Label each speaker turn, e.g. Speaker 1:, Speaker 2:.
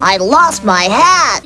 Speaker 1: I lost my hat!